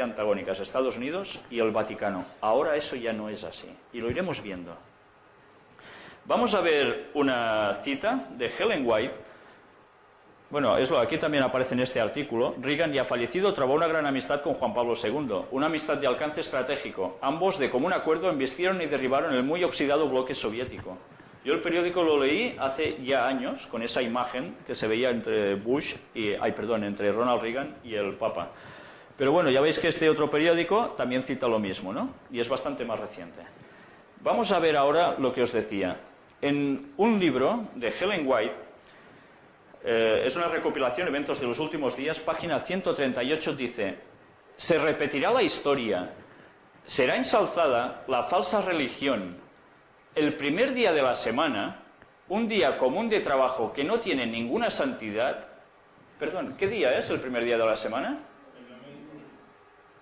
antagónicas, Estados Unidos y el Vaticano. Ahora eso ya no es así, y lo iremos viendo. Vamos a ver una cita de Helen White. Bueno, es lo, aquí también aparece en este artículo. Reagan, ya fallecido, trabó una gran amistad con Juan Pablo II, una amistad de alcance estratégico. Ambos, de común acuerdo, embistieron y derribaron el muy oxidado bloque soviético. Yo el periódico lo leí hace ya años, con esa imagen que se veía entre Bush y, ay, perdón, entre Ronald Reagan y el Papa. Pero bueno, ya veis que este otro periódico también cita lo mismo, ¿no? Y es bastante más reciente. Vamos a ver ahora lo que os decía. En un libro de Helen White, eh, es una recopilación de eventos de los últimos días, página 138 dice, se repetirá la historia, será ensalzada la falsa religión. El primer día de la semana, un día común de trabajo que no tiene ninguna santidad, perdón, ¿qué día es el primer día de la semana?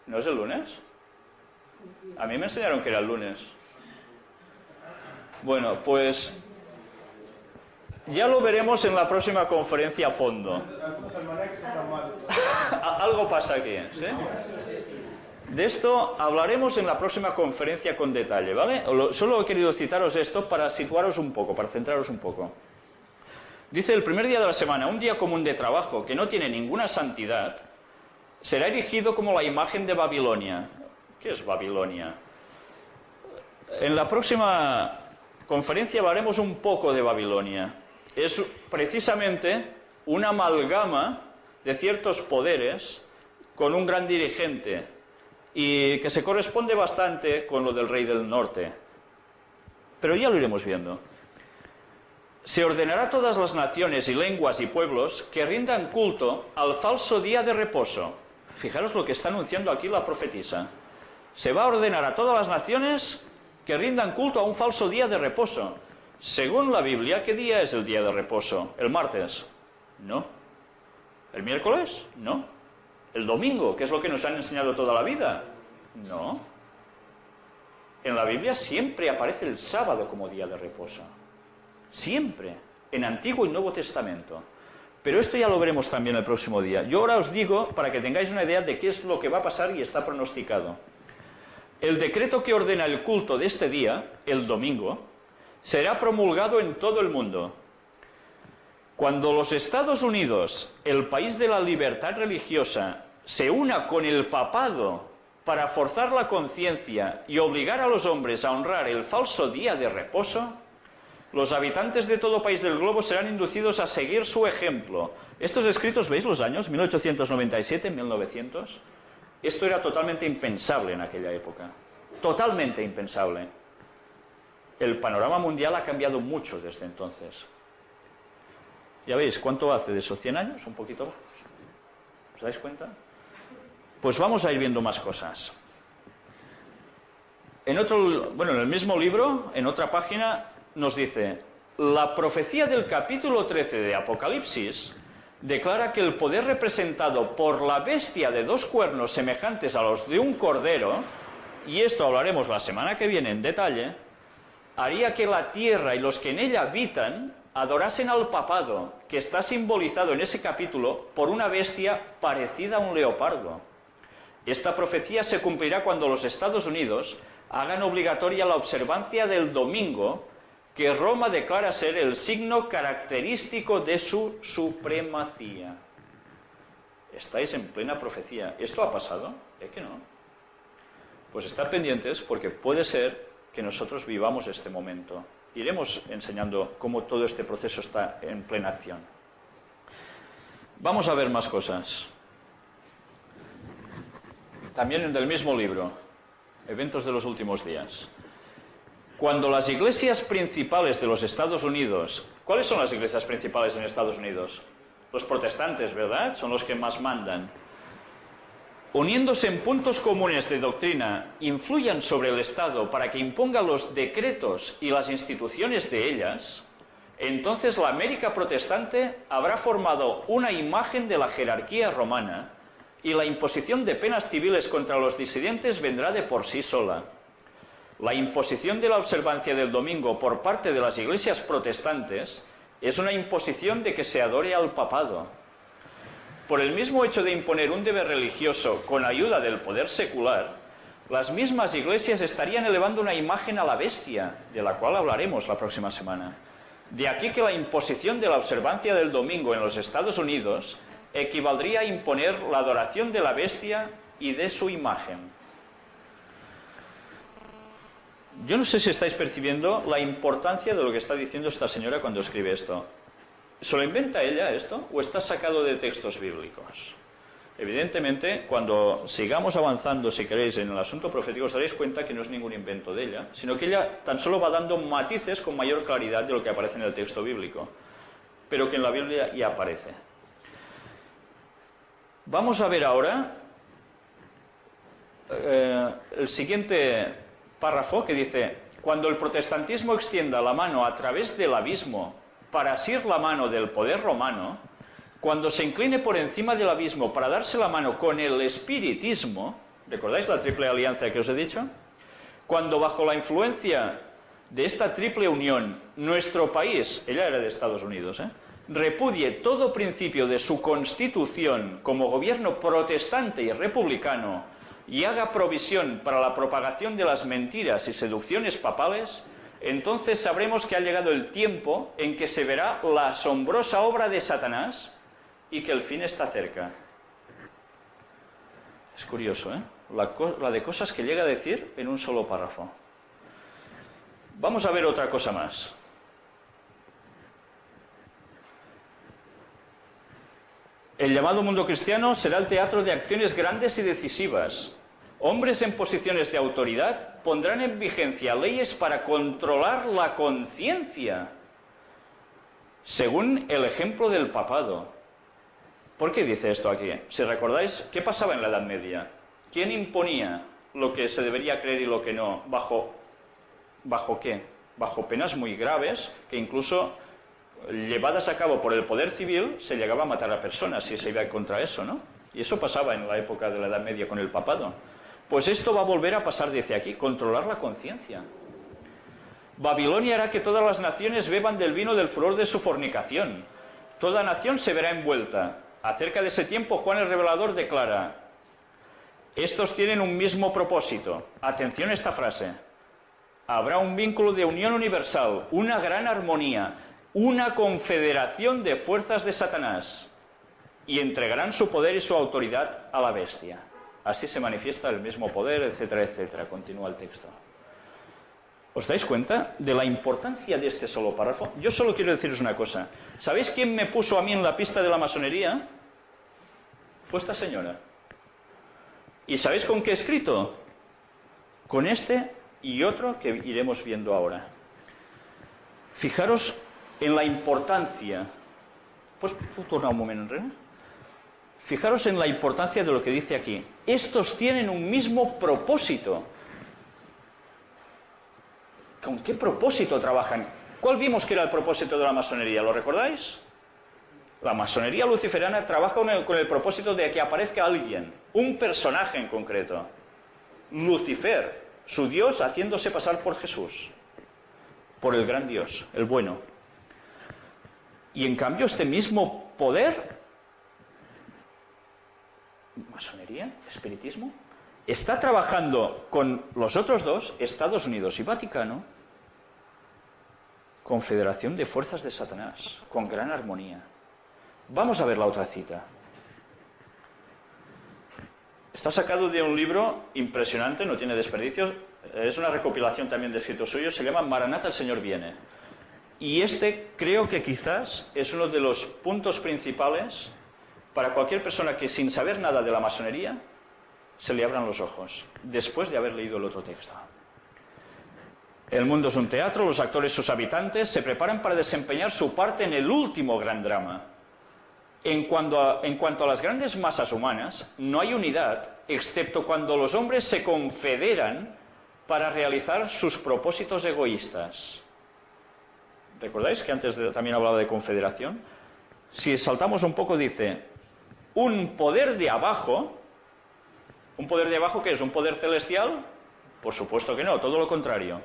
¿No es el lunes? A mí me enseñaron que era el lunes. Bueno, pues ya lo veremos en la próxima conferencia a fondo. Algo pasa aquí, ¿sí? De esto hablaremos en la próxima conferencia con detalle, ¿vale? Solo he querido citaros esto para situaros un poco, para centraros un poco. Dice, el primer día de la semana, un día común de trabajo que no tiene ninguna santidad, será erigido como la imagen de Babilonia. ¿Qué es Babilonia? En la próxima conferencia hablaremos un poco de Babilonia. Es precisamente una amalgama de ciertos poderes con un gran dirigente y que se corresponde bastante con lo del rey del norte. Pero ya lo iremos viendo. Se ordenará a todas las naciones y lenguas y pueblos que rindan culto al falso día de reposo, Fijaros lo que está anunciando aquí la profetisa. Se va a ordenar a todas las naciones que rindan culto a un falso día de reposo. Según la Biblia, ¿qué día es el día de reposo? ¿El martes? No. ¿El miércoles? No. ¿El domingo, que es lo que nos han enseñado toda la vida? No. En la Biblia siempre aparece el sábado como día de reposo. Siempre. En Antiguo y Nuevo Testamento. Pero esto ya lo veremos también el próximo día. Yo ahora os digo, para que tengáis una idea de qué es lo que va a pasar y está pronosticado. El decreto que ordena el culto de este día, el domingo, será promulgado en todo el mundo. Cuando los Estados Unidos, el país de la libertad religiosa, se una con el papado para forzar la conciencia y obligar a los hombres a honrar el falso día de reposo, los habitantes de todo país del globo serán inducidos a seguir su ejemplo. Estos escritos, ¿veis los años? 1897, 1900. Esto era totalmente impensable en aquella época. Totalmente impensable. El panorama mundial ha cambiado mucho desde entonces. Ya veis, ¿cuánto hace de esos 100 años? Un poquito más. ¿Os dais cuenta? Pues vamos a ir viendo más cosas. En otro, bueno, en el mismo libro, en otra página, nos dice, la profecía del capítulo 13 de Apocalipsis declara que el poder representado por la bestia de dos cuernos semejantes a los de un cordero, y esto hablaremos la semana que viene en detalle, haría que la tierra y los que en ella habitan adorasen al papado, que está simbolizado en ese capítulo por una bestia parecida a un leopardo. Esta profecía se cumplirá cuando los Estados Unidos hagan obligatoria la observancia del domingo que Roma declara ser el signo característico de su supremacía. Estáis en plena profecía. ¿Esto ha pasado? Es que no. Pues estar pendientes porque puede ser que nosotros vivamos este momento. Iremos enseñando cómo todo este proceso está en plena acción. Vamos a ver más cosas. También en el mismo libro, Eventos de los últimos días. Cuando las iglesias principales de los Estados Unidos, ¿cuáles son las iglesias principales en Estados Unidos? Los protestantes, ¿verdad? Son los que más mandan. Uniéndose en puntos comunes de doctrina, influyan sobre el Estado para que imponga los decretos y las instituciones de ellas, entonces la América protestante habrá formado una imagen de la jerarquía romana y la imposición de penas civiles contra los disidentes vendrá de por sí sola. La imposición de la observancia del domingo por parte de las iglesias protestantes es una imposición de que se adore al papado. por el mismo hecho de imponer un deber religioso con ayuda del poder secular, las mismas iglesias estarían elevando una imagen a la bestia, de la cual hablaremos la próxima semana. De aquí que la imposición de la observancia del domingo en los Estados Unidos equivaldría a imponer la adoración de la bestia y de su imagen. Yo no sé si estáis percibiendo la importancia de lo que está diciendo esta señora cuando escribe esto. ¿Se lo inventa ella esto o está sacado de textos bíblicos? Evidentemente, cuando sigamos avanzando, si queréis, en el asunto profético, os daréis cuenta que no es ningún invento de ella, sino que ella tan solo va dando matices con mayor claridad de lo que aparece en el texto bíblico, pero que en la Biblia ya aparece. Vamos a ver ahora eh, el siguiente párrafo que dice, cuando el protestantismo extienda la mano a través del abismo para asir la mano del poder romano, cuando se incline por encima del abismo para darse la mano con el espiritismo, ¿recordáis la triple alianza que os he dicho? Cuando bajo la influencia de esta triple unión, nuestro país, ella era de Estados Unidos, ¿eh? repudie todo principio de su constitución como gobierno protestante y republicano y haga provisión para la propagación de las mentiras y seducciones papales, entonces sabremos que ha llegado el tiempo en que se verá la asombrosa obra de Satanás y que el fin está cerca. Es curioso, ¿eh? La, de cosas que llega a decir en un solo párrafo. Vamos a ver otra cosa más. El llamado mundo cristiano será el teatro de acciones grandes y decisivas. Hombres en posiciones de autoridad pondrán en vigencia leyes para controlar la conciencia, según el ejemplo del papado. ¿Por qué dice esto aquí? Si recordáis, ¿qué pasaba en la Edad Media? ¿Quién imponía lo que se debería creer y lo que no? ¿Bajo, bajo qué? Bajo penas muy graves que incluso llevadas a cabo por el poder civil se llegaba a matar a personas si se iba contra eso, ¿no? Y eso pasaba en la época de la Edad Media con el papado. Pues esto va a volver a pasar desde aquí, controlar la conciencia. Babilonia hará que todas las naciones beban del vino del furor de su fornicación. Toda nación se verá envuelta. Acerca de ese tiempo, Juan el Revelador declara, estos tienen un mismo propósito. Atención a esta frase. Habrá un vínculo de unión universal, una gran armonía, una confederación de fuerzas de Satanás, y entregarán su poder y su autoridad a la bestia. Así se manifiesta el mismo poder, etcétera, etcétera. Continúa el texto. ¿Os dais cuenta de la importancia de este solo párrafo? Yo solo quiero deciros una cosa. ¿Sabéis quién me puso a mí en la pista de la masonería? Fue esta señora. ¿Y sabéis con qué escrito? Con este y otro que iremos viendo ahora. Fijaros en la importancia. Pues tornar un momento, René? Fijaros en la importancia de lo que dice aquí. Estos tienen un mismo propósito. ¿Con qué propósito trabajan? ¿Cuál vimos que era el propósito de la masonería? ¿Lo recordáis? La masonería luciferana trabaja con el, propósito de que aparezca alguien, un personaje en concreto. Lucifer, su Dios haciéndose pasar por Jesús, por el gran Dios, el bueno. Y en cambio este mismo poder, masonería, espiritismo, está trabajando con los otros dos, Estados Unidos y Vaticano, confederación de fuerzas de Satanás, con gran armonía. Vamos a ver la otra cita. Está sacado de un libro impresionante, no tiene desperdicios, es una recopilación también de escritos suyos, se llama Maranata el Señor viene. Y este creo que quizás es uno de los puntos principales para cualquier persona que sin saber nada de la masonería se le abran los ojos, después de haber leído el otro texto. El mundo es un teatro, los actores, sus habitantes, se preparan para desempeñar su parte en el último gran drama en cuanto, a, las grandes masas humanas, no hay unidad, excepto cuando los hombres se confederan para realizar sus propósitos egoístas. ¿Recordáis que antes también hablaba de confederación? Si saltamos un poco, dice, un poder de abajo, ¿un poder de abajo que es? ¿Un poder celestial? Por supuesto que no, todo lo contrario.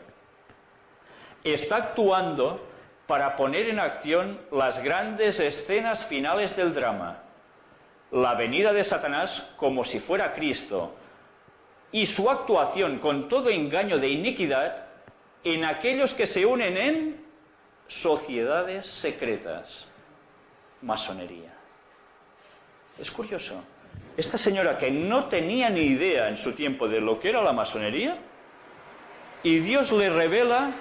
Está actuando para poner en acción las grandes escenas finales del drama. la venida de Satanás como si fuera Cristo y su actuación con todo engaño de iniquidad en aquellos que se unen en sociedades secretas, masonería. Es curioso. Esta señora que no tenía ni idea en su tiempo de lo que era la masonería, y Dios le revela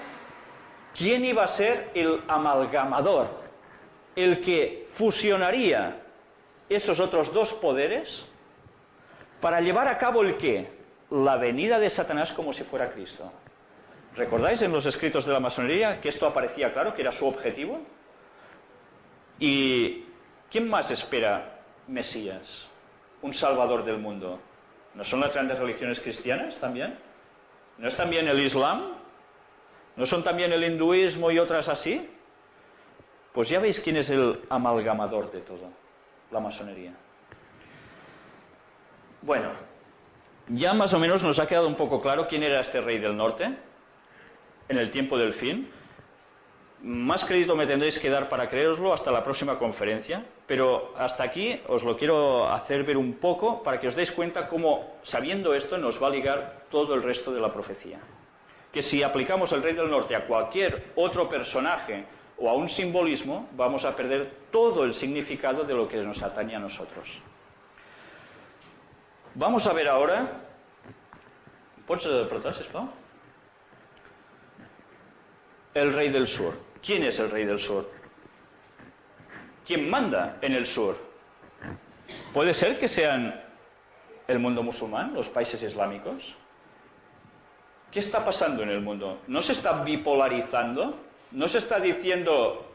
quién iba a ser el amalgamador, el que fusionaría esos otros dos poderes para llevar a cabo el qué? La venida de Satanás como si fuera Cristo. ¿Recordáis en los escritos de la masonería que esto aparecía claro, que era su objetivo? ¿Y quién más espera Mesías? Un salvador del mundo. ¿No son las grandes religiones cristianas también? ¿No es también el Islam? ¿No son también el hinduismo y otras así? Pues ya veis quién es el amalgamador de todo, la masonería. Bueno, ya más o menos nos ha quedado un poco claro quién era este rey del norte en el tiempo del fin. Más crédito me tendréis que dar para creeroslo hasta la próxima conferencia, pero hasta aquí os lo quiero hacer ver un poco para que os deis cuenta cómo, sabiendo esto, nos va a ligar todo el resto de la profecía. Que si aplicamos el rey del norte a cualquier otro personaje o a un simbolismo, vamos a perder todo el significado de lo que nos atañe a nosotros. Vamos a ver ahora... el rey del sur. ¿Quién es el rey del sur? ¿Quién manda en el sur? ¿Puede ser que sean el mundo musulmán, los países islámicos? ¿Qué está pasando en el mundo? ¿No se está bipolarizando? ¿No se está diciendo,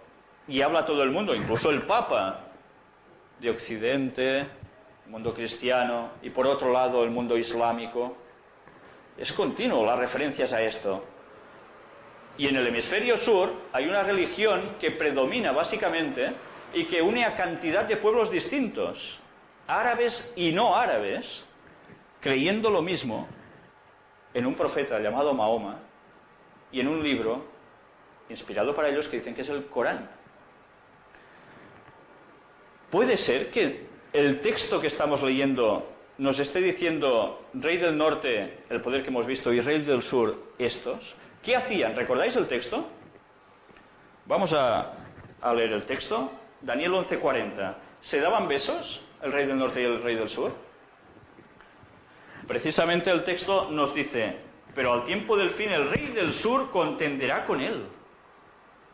y habla todo el mundo, incluso el Papa, de Occidente, el mundo cristiano, y por otro lado el mundo islámico? Es continuo las referencias a esto. Y en el hemisferio sur hay una religión que predomina básicamente y que une a cantidad de pueblos distintos, árabes y no árabes, creyendo lo mismo en un profeta llamado Mahoma y en un libro inspirado para ellos que dicen que es el Corán. Puede ser que el texto que estamos leyendo nos esté diciendo rey del norte, el poder que hemos visto, y rey del sur, estos. ¿Qué hacían? ¿Recordáis el texto? Vamos a, leer el texto. Daniel 11:40. ¿Se daban besos el rey del norte y el rey del sur? Precisamente el texto nos dice, pero al tiempo del fin el rey del sur contenderá con él.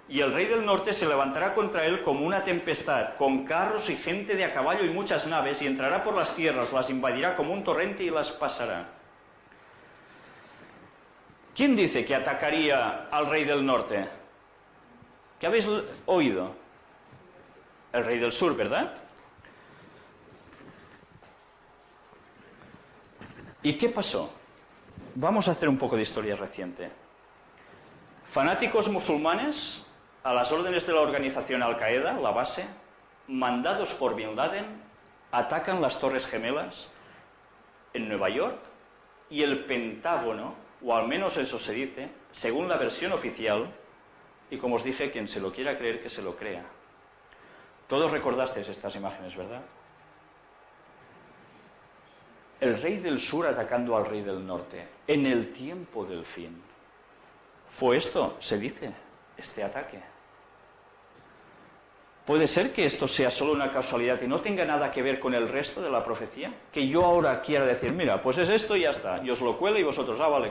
Y el rey del norte se levantará contra él como una tempestad, con carros y gente de a caballo y muchas naves, y entrará por las tierras, las invadirá como un torrente y las pasará. ¿Quién dice que atacaría al rey del norte? ¿Qué habéis oído? El rey del sur, ¿verdad? ¿Y qué pasó? Vamos a hacer un poco de historia reciente. Fanáticos musulmanes, a las órdenes de la organización Al-Qaeda, la base, mandados por Bin Laden, atacan las Torres Gemelas en Nueva York y el Pentágono o al menos eso se dice, según la versión oficial, y como os dije, quien se lo quiera creer, que se lo crea. Todos recordasteis estas imágenes, ¿verdad? El rey del sur atacando al rey del norte, en el tiempo del fin. ¿Fue esto, se dice, este ataque? ¿Puede ser que esto sea solo una casualidad y no tenga nada que ver con el resto de la profecía? Que yo ahora quiera decir, mira, pues es esto y ya está, y os lo cuelo y vosotros, ah, vale.